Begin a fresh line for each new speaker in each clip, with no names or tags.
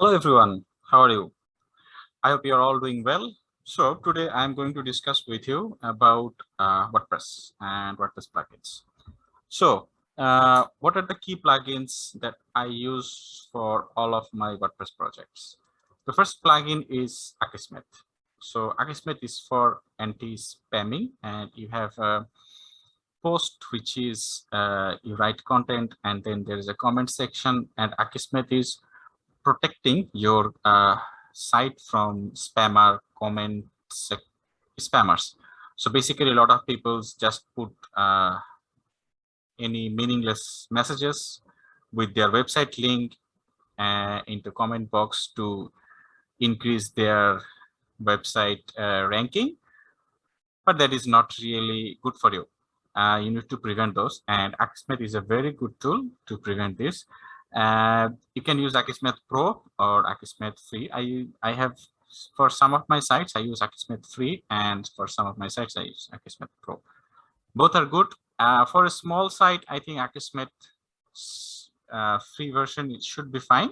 Hello everyone, how are you? I hope you are all doing well. So today I'm going to discuss with you about uh, WordPress and WordPress plugins. So uh, what are the key plugins that I use for all of my WordPress projects? The first plugin is Akismet. So Akismet is for anti-spamming and you have a post which is uh, you write content and then there is a comment section and Akismet is protecting your uh, site from spammer comment spammers. So basically a lot of people just put uh, any meaningless messages with their website link uh, into comment box to increase their website uh, ranking. But that is not really good for you. Uh, you need to prevent those and Akismet is a very good tool to prevent this uh, you can use Akismet Pro or Akismet Free. I I have for some of my sites I use Akismet Free, and for some of my sites I use Akismet Pro. Both are good. Uh, for a small site, I think Akismet uh, free version it should be fine.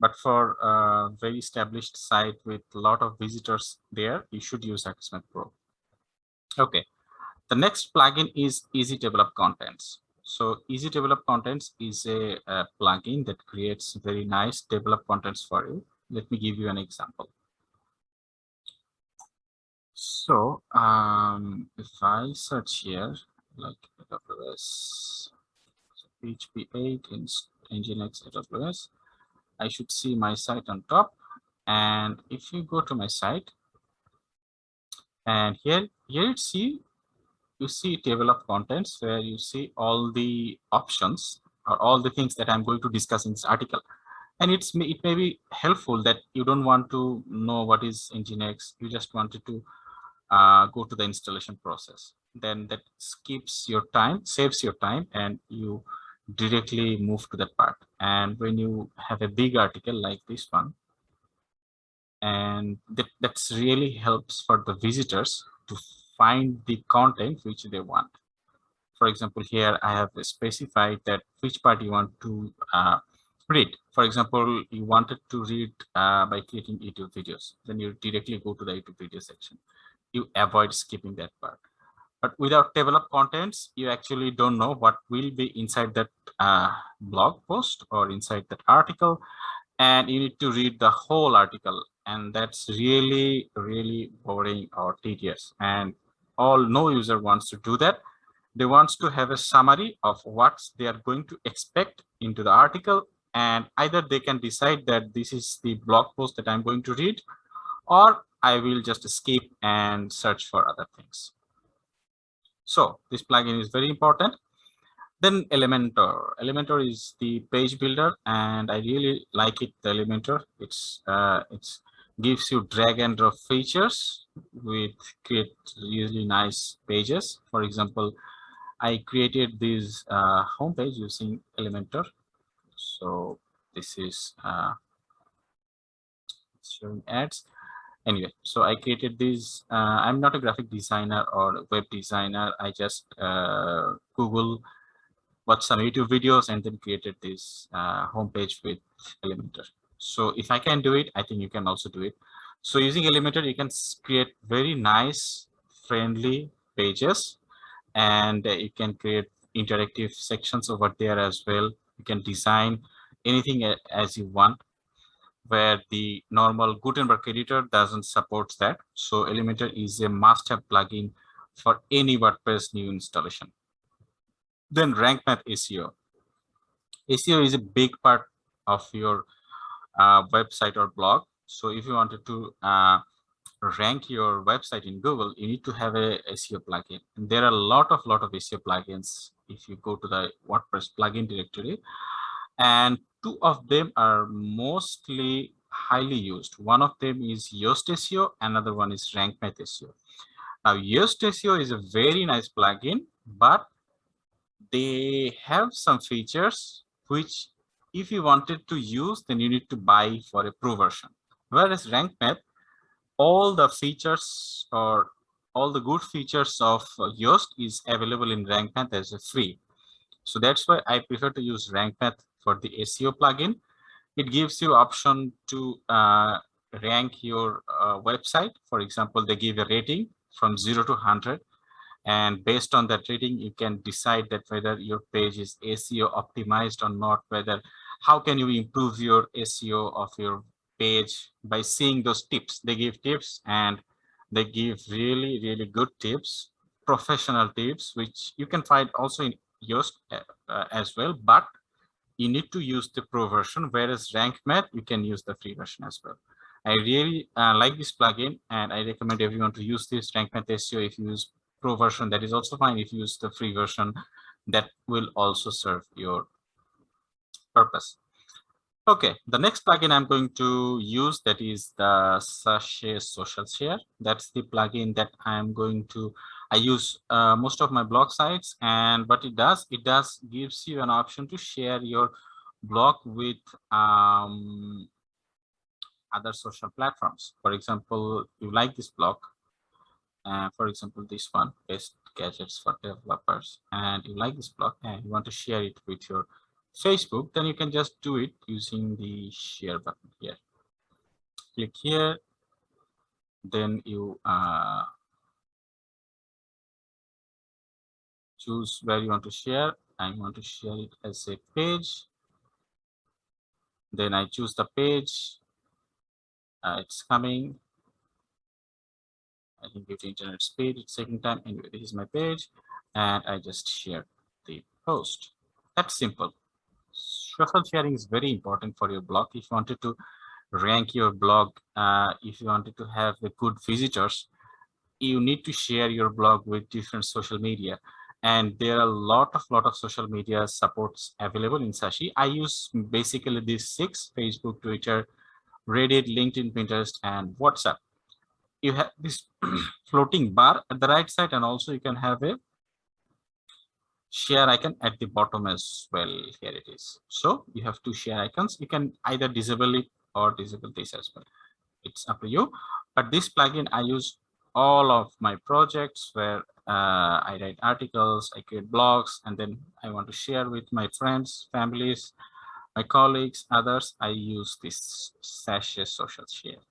But for a very established site with a lot of visitors there, you should use Akismet Pro. Okay. The next plugin is Easy Table of Contents. So Easy Table of Contents is a, a, plugin that creates very nice table of contents for you. Let me give you an example. So um, if I search here, like AWS, PHP 8 in Nginx AWS, I should see my site on top. And if you go to my site, and here, here you see you see table of contents where you see all the options or all the things that I'm going to discuss in this article. And it's it may be helpful that you don't want to know what is Nginx. You just wanted to uh, go to the installation process. Then that skips your time, saves your time, and you directly move to that part. And when you have a big article like this one, and that that's really helps for the visitors to find the content which they want. For example, here I have specified that which part you want to uh, read. For example, you wanted to read uh, by clicking YouTube videos, then you directly go to the YouTube video section. You avoid skipping that part. But without developed contents, you actually don't know what will be inside that uh, blog post or inside that article. And you need to read the whole article. And that's really, really boring or tedious. And all no user wants to do that. They wants to have a summary of what they are going to expect into the article. And either they can decide that this is the blog post that I'm going to read, or I will just skip and search for other things. So this plugin is very important. Then Elementor. Elementor is the page builder, and I really like it. The Elementor. It's uh, it's gives you drag and drop features with create really nice pages. For example, I created this uh, homepage using Elementor. So this is uh, showing ads. Anyway, so I created this. Uh, I'm not a graphic designer or web designer. I just uh, Google watched some YouTube videos and then created this uh, homepage with Elementor. So if I can do it, I think you can also do it. So using Elementor, you can create very nice, friendly pages, and uh, you can create interactive sections over there as well. You can design anything as you want, where the normal Gutenberg editor doesn't support that. So Elementor is a must-have plugin for any WordPress new installation. Then Rank Math SEO. SEO is a big part of your uh, website or blog. So if you wanted to uh, rank your website in Google, you need to have a SEO plugin. And there are a lot of lot of SEO plugins if you go to the WordPress plugin directory. And two of them are mostly highly used. One of them is Yoast SEO, another one is Rank Math SEO. Now, Yoast SEO is a very nice plugin, but they have some features which if you wanted to use, then you need to buy for a pro version. Whereas rank math, all the features or all the good features of Yoast is available in rank math as a free. So that's why I prefer to use rank math for the SEO plugin. it gives you option to uh, rank your uh, website. For example, they give a rating from 0 to 100 and based on that rating you can decide that whether your page is SEO optimized or not whether how can you improve your SEO of your page by seeing those tips? They give tips and they give really really good tips professional tips which you can find also in Yoast uh, as well but you need to use the pro version whereas RankMath you can use the free version as well. I really uh, like this plugin and i recommend everyone to use this RankMath seo if you use pro version that is also fine. If you use the free version that will also serve your purpose. Okay the next plugin i'm going to use that is the Sassy social share. That's the plugin that i'm going to i use uh, most of my blog sites and what it does it does gives you an option to share your blog with um, other social platforms. For example you like this blog uh, for example this one best gadgets for developers and you like this blog and you want to share it with your facebook then you can just do it using the share button here click here then you uh, choose where you want to share i want to share it as a page then i choose the page uh, it's coming I can give the internet speed it's taking time. Anyway, this is my page and I just share the post. That's simple. Social sharing is very important for your blog. If you wanted to rank your blog, uh, if you wanted to have the good visitors, you need to share your blog with different social media. And there are a lot of lot of social media supports available in Sassy. I use basically these six, Facebook, Twitter, Reddit, LinkedIn, Pinterest, and WhatsApp you have this floating bar at the right side and also you can have a share icon at the bottom as well. Here it is. So you have two share icons. You can either disable it or disable this as well. It's up to you. But this plugin i use all of my projects where uh, i write articles i create blogs and then i want to share with my friends families my colleagues others. I use this Sassy social share.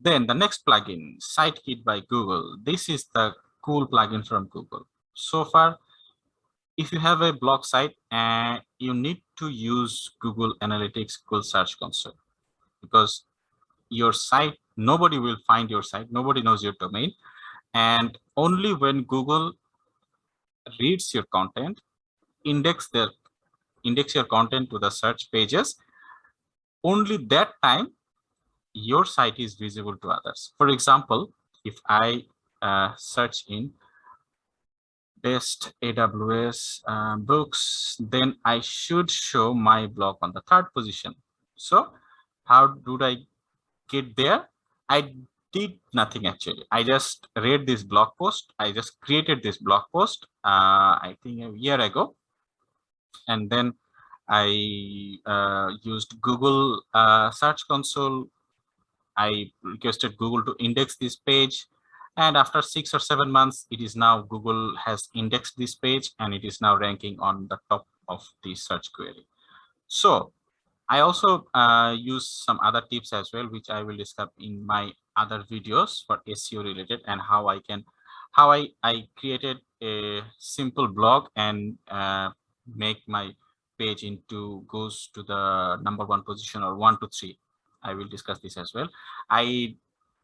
Then the next plugin, SiteKit by Google. This is the cool plugin from Google. So far, if you have a blog site and you need to use Google Analytics, Google Search Console, because your site, nobody will find your site, nobody knows your domain. And only when Google reads your content, index their index your content to the search pages, only that time your site is visible to others. For example, if I uh, search in best AWS uh, books, then I should show my blog on the third position. So how did I get there? I did nothing actually. I just read this blog post. I just created this blog post, uh, I think a year ago. And then I uh, used Google uh, Search Console I requested Google to index this page. And after six or seven months, it is now Google has indexed this page and it is now ranking on the top of the search query. So I also uh, use some other tips as well, which I will discuss in my other videos for SEO related and how I can, how I, I created a simple blog and uh, make my page into goes to the number one position or one to three I will discuss this as well. I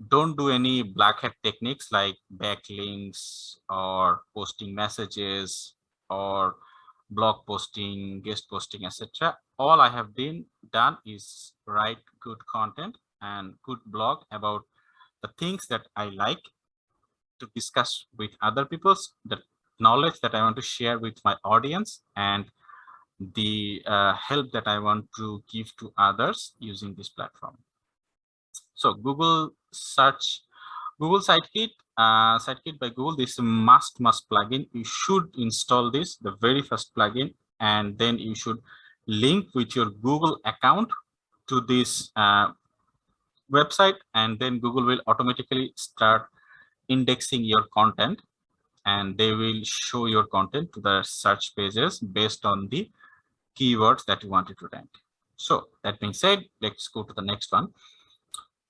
don't do any black hat techniques like backlinks or posting messages or blog posting, guest posting, etc. All I have been done is write good content and good blog about the things that I like to discuss with other people's the knowledge that I want to share with my audience and the uh, help that I want to give to others using this platform. So Google search, Google Sitekit, uh, Sitekit by Google, this must, must plugin. You should install this, the very first plugin, and then you should link with your Google account to this uh, website, and then Google will automatically start indexing your content and they will show your content to the search pages based on the keywords that you wanted to rank. So that being said, let's go to the next one.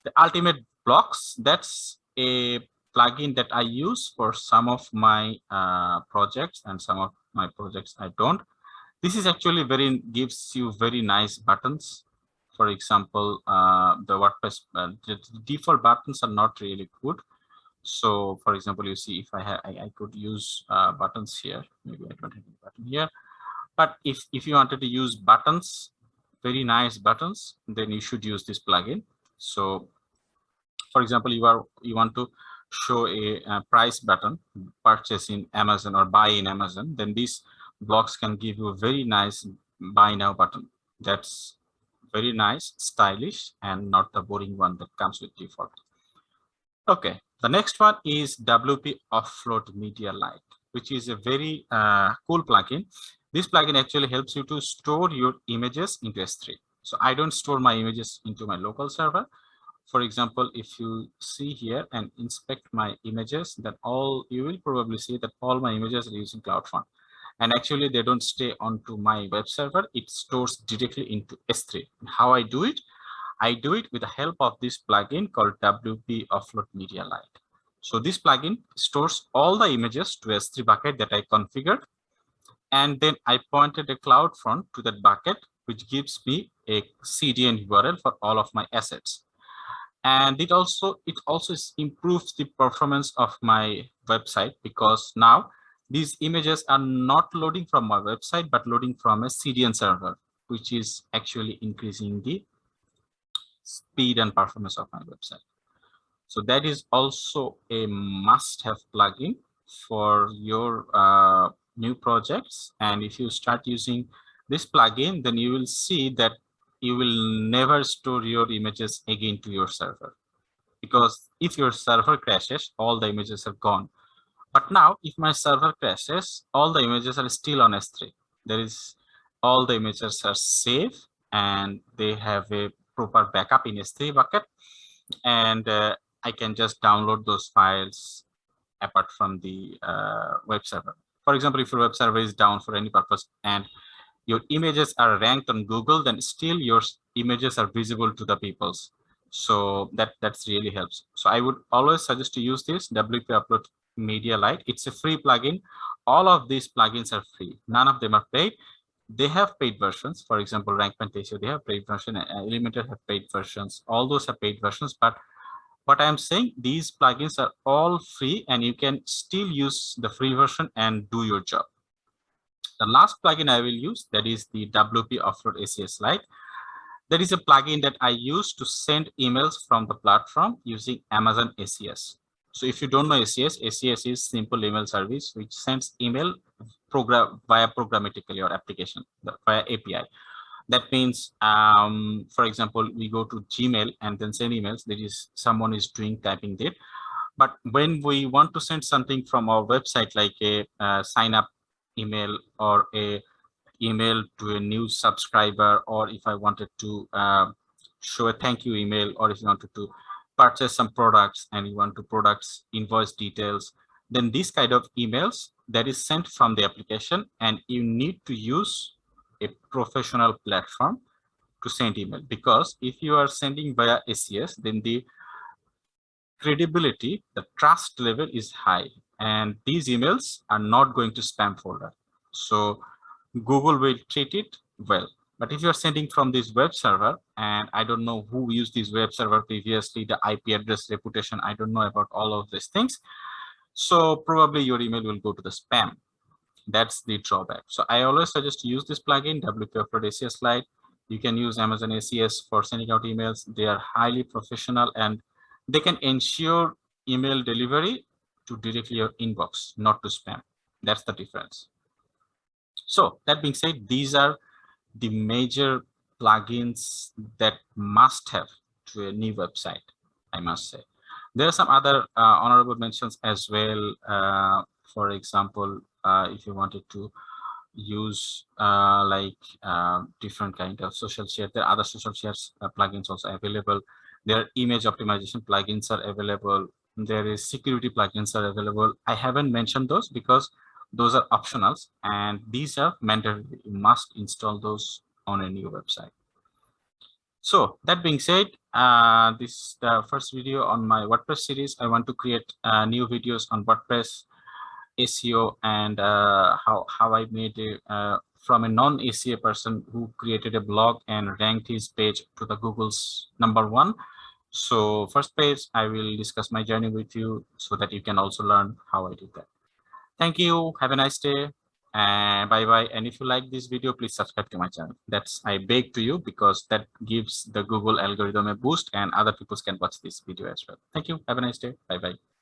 The ultimate blocks, that's a plugin that I use for some of my uh, projects and some of my projects I don't. This is actually very gives you very nice buttons. For example, uh, the WordPress uh, the default buttons are not really good. So, for example, you see if I have I, I could use uh, buttons here. Maybe I don't have a button here. But if if you wanted to use buttons, very nice buttons, then you should use this plugin. So, for example, you are you want to show a, a, price button purchase in amazon or buy in amazon then these blocks can give you a very nice buy now button. That's very nice stylish and not the boring one that comes with default. Okay the next one is wp offload media lite which is a very uh, cool plugin. This plugin actually helps you to store your images into s3 so i don't store my images into my local server for example, if you see here and inspect my images, that all you will probably see that all my images are using CloudFront. And actually, they don't stay onto my web server. It stores directly into S3. How I do it? I do it with the help of this plugin called WP Offload Media Lite. So this plugin stores all the images to S3 bucket that I configured. And then I pointed a CloudFront to that bucket, which gives me a CDN URL for all of my assets and it also it also improves the performance of my website because now these images are not loading from my website but loading from a cdn server which is actually increasing the speed and performance of my website. So that is also a must-have plugin for your uh, new projects. And if you start using this plugin then you will see that you will never store your images again to your server. Because if your server crashes all the images are gone. But now if my server crashes all the images are still on s3 there is all the images are safe and they have a proper backup in s3 bucket. And uh, i can just download those files apart from the uh, web server. For example if your web server is down for any purpose and your images are ranked on Google, then still your images are visible to the peoples. So that that's really helps. So I would always suggest to use this WP Offload Media Lite. It's a free plugin. All of these plugins are free. None of them are paid. They have paid versions. For example, Rank Fantasia, they have paid version. Elementor have paid versions. All those are paid versions. But what I'm saying, these plugins are all free and you can still use the free version and do your job. The last plugin I will use that is the WP Offload SES Lite. That is a plugin that I use to send emails from the platform using Amazon SES. So if you don't know SES, SES is simple email service which sends email program via programmatically or application via API. That means, um, for example, we go to Gmail and then send emails. There is someone is doing typing there. But when we want to send something from our website, like a uh, sign up email or a email to a new subscriber or if I wanted to uh, show a thank you email or if you wanted to purchase some products and you want to products invoice details then these kind of emails that is sent from the application and you need to use a professional platform to send email. Because if you are sending via SES then the credibility the trust level is high and these emails are not going to spam folder. So Google will treat it well. But if you're sending from this web server, and I don't know who used this web server previously, the IP address reputation, I don't know about all of these things. So probably your email will go to the spam. That's the drawback. So I always suggest use this plugin, WP Offload SES Lite. You can use Amazon SES for sending out emails. They are highly professional and they can ensure email delivery to directly your inbox, not to spam. That's the difference. So that being said, these are the major plugins that must have to a new website, I must say. There are some other uh, honorable mentions as well. Uh, for example, uh, if you wanted to use uh, like uh, different kind of social share, there are other social shares uh, plugins also available. There are image optimization plugins are available there is security plugins are available. I haven't mentioned those because those are optionals and these are mandatory. You must install those on a new website. So that being said, uh, this is the first video on my WordPress series. I want to create uh, new videos on WordPress SEO and uh, how, how I made it uh, from a non-SEO person who created a blog and ranked his page to the Google's number one. So first page, I will discuss my journey with you so that you can also learn how I did that. Thank you. Have a nice day. And bye bye. And if you like this video please subscribe to my channel. That's i beg to you because that gives the google algorithm a boost and other people can watch this video as well. Thank you. Have a nice day. Bye bye